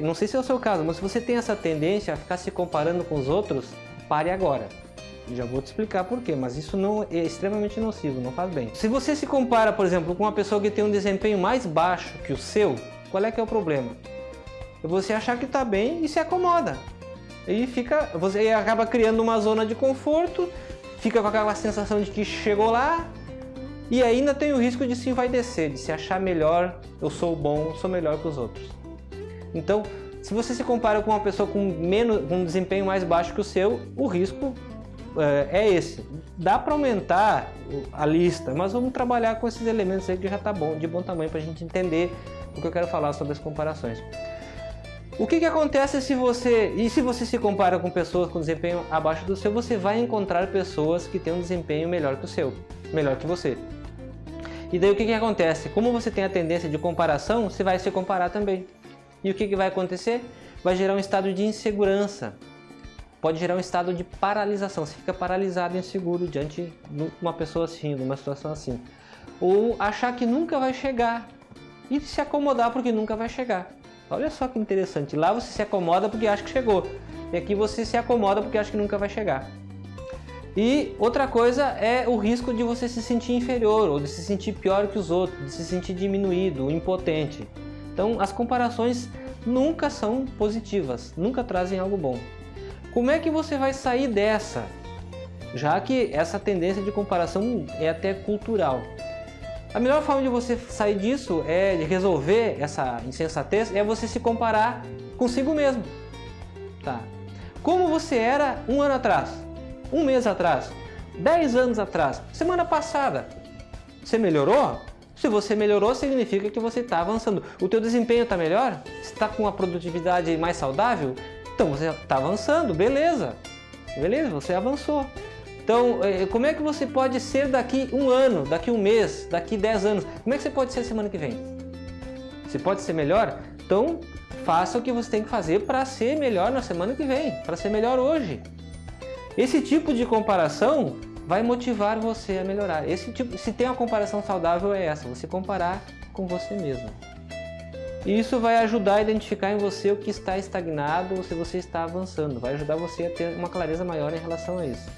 Não sei se é o seu caso, mas se você tem essa tendência a ficar se comparando com os outros, pare agora. Já vou te explicar por quê, mas isso não é extremamente nocivo, não faz bem. Se você se compara, por exemplo, com uma pessoa que tem um desempenho mais baixo que o seu, qual é que é o problema? Você achar que está bem e se acomoda. E fica, você acaba criando uma zona de conforto, fica com aquela sensação de que chegou lá, e ainda tem o risco de se envaidecer, de se achar melhor, eu sou bom, sou melhor que os outros. Então, se você se compara com uma pessoa com, menos, com um desempenho mais baixo que o seu, o risco é, é esse. Dá para aumentar a lista, mas vamos trabalhar com esses elementos aí que já está bom, de bom tamanho para a gente entender o que eu quero falar sobre as comparações. O que, que acontece se você, e se você se compara com pessoas com desempenho abaixo do seu, você vai encontrar pessoas que têm um desempenho melhor que o seu, melhor que você. E daí o que, que acontece? Como você tem a tendência de comparação, você vai se comparar também. E o que, que vai acontecer? Vai gerar um estado de insegurança, pode gerar um estado de paralisação. Você fica paralisado inseguro diante de uma pessoa assim, de uma situação assim. Ou achar que nunca vai chegar e se acomodar porque nunca vai chegar. Olha só que interessante. Lá você se acomoda porque acha que chegou. E aqui você se acomoda porque acha que nunca vai chegar. E outra coisa é o risco de você se sentir inferior, ou de se sentir pior que os outros, de se sentir diminuído, impotente. Então as comparações nunca são positivas, nunca trazem algo bom. Como é que você vai sair dessa? Já que essa tendência de comparação é até cultural. A melhor forma de você sair disso, é de resolver essa insensatez, é você se comparar consigo mesmo. Tá. Como você era um ano atrás, um mês atrás, dez anos atrás, semana passada. Você melhorou? Se você melhorou, significa que você está avançando. O teu desempenho está melhor? Está com uma produtividade mais saudável? Então você está avançando, beleza. Beleza, você avançou. Então, eh, como é que você pode ser daqui um ano, daqui um mês, daqui dez anos? Como é que você pode ser semana que vem? Você pode ser melhor? Então, faça o que você tem que fazer para ser melhor na semana que vem, para ser melhor hoje. Esse tipo de comparação vai motivar você a melhorar. Esse tipo, se tem uma comparação saudável é essa, você comparar com você mesmo. E isso vai ajudar a identificar em você o que está estagnado ou se você está avançando. Vai ajudar você a ter uma clareza maior em relação a isso.